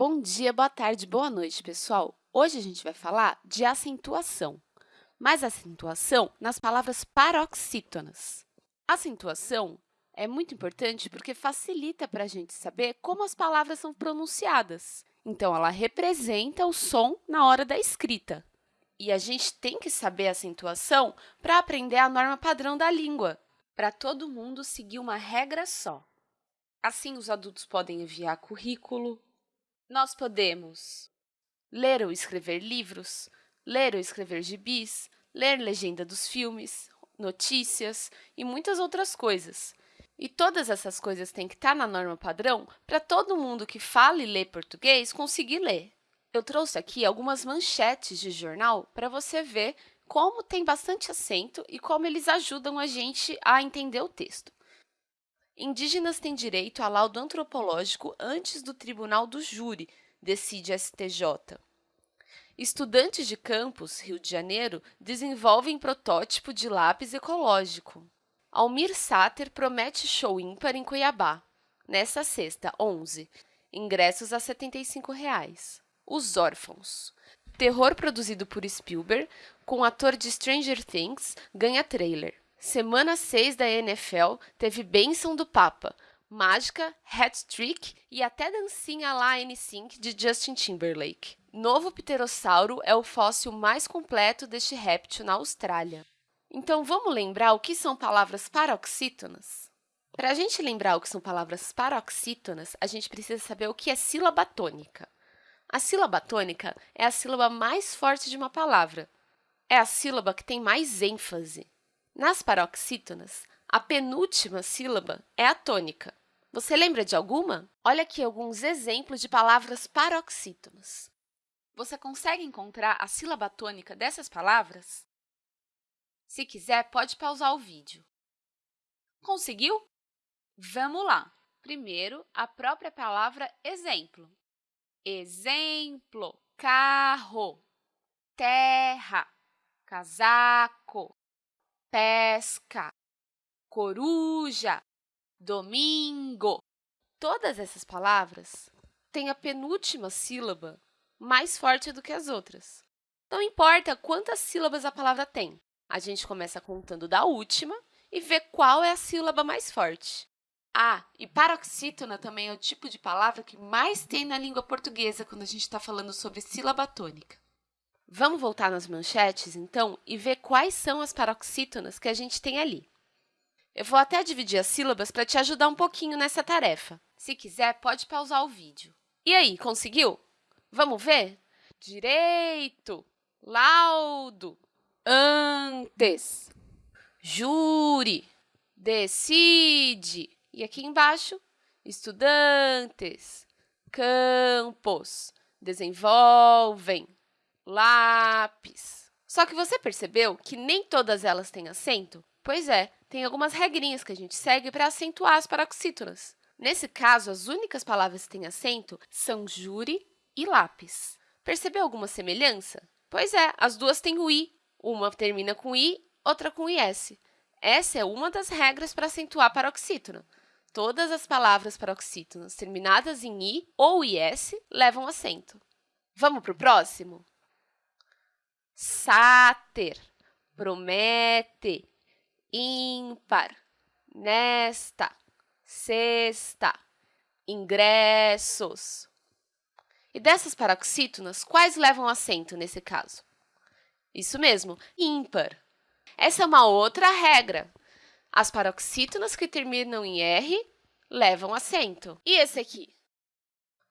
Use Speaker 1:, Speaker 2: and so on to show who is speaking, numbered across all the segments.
Speaker 1: Bom dia, boa tarde, boa noite, pessoal! Hoje a gente vai falar de acentuação, mas acentuação nas palavras paroxítonas. Acentuação é muito importante porque facilita para a gente saber como as palavras são pronunciadas. Então, ela representa o som na hora da escrita. E a gente tem que saber a acentuação para aprender a norma padrão da língua, para todo mundo seguir uma regra só. Assim, os adultos podem enviar currículo, nós podemos ler ou escrever livros, ler ou escrever gibis, ler legenda dos filmes, notícias e muitas outras coisas. E todas essas coisas têm que estar na norma padrão para todo mundo que fala e lê português conseguir ler. Eu trouxe aqui algumas manchetes de jornal para você ver como tem bastante acento e como eles ajudam a gente a entender o texto. Indígenas têm direito a laudo antropológico antes do tribunal do júri, decide STJ. Estudantes de campus, Rio de Janeiro, desenvolvem protótipo de lápis ecológico. Almir Sater promete show ímpar em Cuiabá. Nesta sexta, 11. Ingressos a 75 reais. Os Órfãos. Terror produzido por Spielberg, com ator de Stranger Things, ganha trailer. Semana 6 da NFL teve bênção do Papa, mágica, hat-trick e até dancinha lá N-Sync de Justin Timberlake. Novo pterossauro é o fóssil mais completo deste réptil na Austrália. Então, vamos lembrar o que são palavras paroxítonas? Para a gente lembrar o que são palavras paroxítonas, a gente precisa saber o que é sílaba tônica. A sílaba tônica é a sílaba mais forte de uma palavra. É a sílaba que tem mais ênfase. Nas paroxítonas, a penúltima sílaba é a tônica. Você lembra de alguma? Olha aqui alguns exemplos de palavras paroxítonas. Você consegue encontrar a sílaba tônica dessas palavras? Se quiser, pode pausar o vídeo. Conseguiu? Vamos lá! Primeiro, a própria palavra exemplo. Exemplo, carro, terra, casaco, pesca, coruja, domingo. Todas essas palavras têm a penúltima sílaba mais forte do que as outras. Não importa quantas sílabas a palavra tem, a gente começa contando da última e vê qual é a sílaba mais forte. Ah, e paroxítona também é o tipo de palavra que mais tem na língua portuguesa quando a gente está falando sobre sílaba tônica. Vamos voltar nas manchetes, então, e ver quais são as paroxítonas que a gente tem ali. Eu vou até dividir as sílabas para te ajudar um pouquinho nessa tarefa. Se quiser, pode pausar o vídeo. E aí, conseguiu? Vamos ver? Direito, laudo, antes, júri, decide. E aqui embaixo, estudantes, campos, desenvolvem, lápis. Só que você percebeu que nem todas elas têm acento? Pois é, tem algumas regrinhas que a gente segue para acentuar as paroxítonas. Nesse caso, as únicas palavras que têm acento são júri e lápis. Percebeu alguma semelhança? Pois é, as duas têm o i. Uma termina com i, outra com is. Essa é uma das regras para acentuar paroxítona. Todas as palavras paroxítonas terminadas em i ou is levam acento. Vamos para o próximo? Sáter, promete, ímpar, nesta, sexta, ingressos. E dessas paroxítonas, quais levam acento nesse caso? Isso mesmo, ímpar. Essa é uma outra regra. As paroxítonas que terminam em R levam acento. E esse aqui?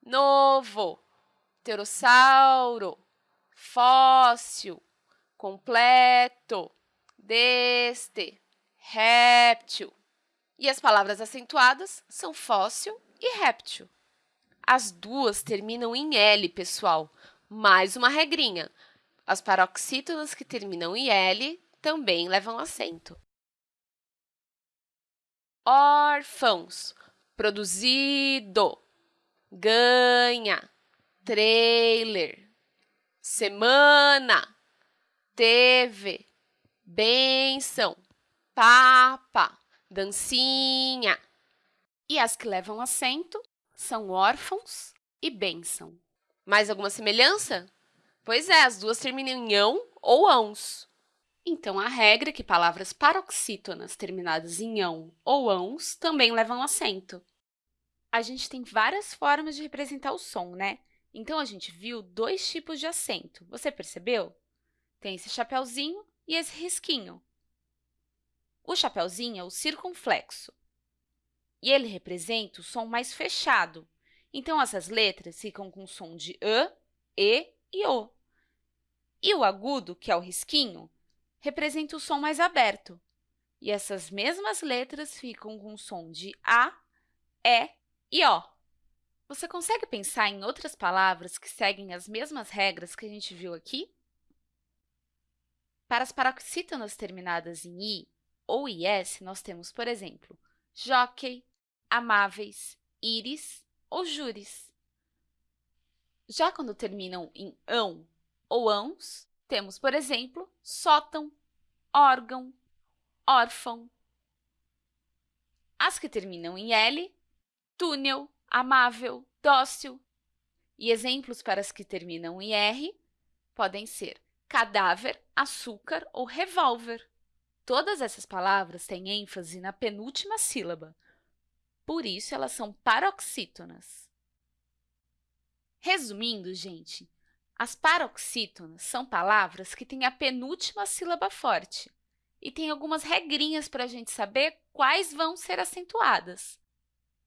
Speaker 1: Novo, pterossauro, fóssil, completo, deste, réptil. E as palavras acentuadas são fóssil e réptil. As duas terminam em L, pessoal. Mais uma regrinha. As paroxítonas que terminam em L também levam acento. Órfãos, produzido, ganha, trailer, semana, teve, bênção, papa, dancinha. E as que levam acento são órfãos e bênção.
Speaker 2: Mais alguma semelhança? Pois é, as duas terminam em ão ou ãos.
Speaker 1: Então, a regra é que palavras paroxítonas terminadas em ão ou ãos também levam acento. A gente tem várias formas de representar o som, né? Então, a gente viu dois tipos de acento. Você percebeu? Tem esse chapéuzinho e esse risquinho. O chapéuzinho é o circunflexo, e ele representa o som mais fechado. Então, essas letras ficam com o som de ã, e e o. E o agudo, que é o risquinho, representa o som mais aberto. E essas mesmas letras ficam com o som de a, e e o. Você consegue pensar em outras palavras que seguem as mesmas regras que a gente viu aqui? Para as paroxítonas terminadas em i ou is, nós temos, por exemplo, jockey, amáveis, íris ou júris. Já quando terminam em ão ou ãos, temos, por exemplo, sótão, órgão, órfão. As que terminam em L, túnel, amável, dócil. E exemplos para as que terminam em R podem ser cadáver, açúcar ou revólver. Todas essas palavras têm ênfase na penúltima sílaba, por isso elas são paroxítonas. Resumindo, gente, as paroxítonas são palavras que têm a penúltima sílaba forte e tem algumas regrinhas para a gente saber quais vão ser acentuadas.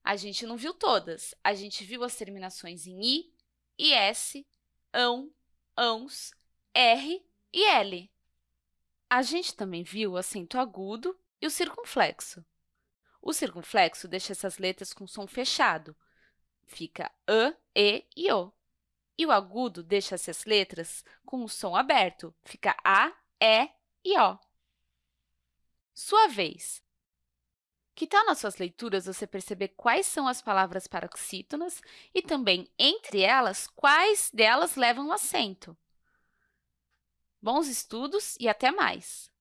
Speaker 1: A gente não viu todas, a gente viu as terminações em i, is, ão, ãos, r e l. A gente também viu o acento agudo e o circunflexo. O circunflexo deixa essas letras com som fechado, fica ã, e e o. E o agudo deixa essas letras com o som aberto, fica a, e e o. Sua vez. Que tal nas suas leituras você perceber quais são as palavras paroxítonas e também, entre elas, quais delas levam acento? Bons estudos e até mais!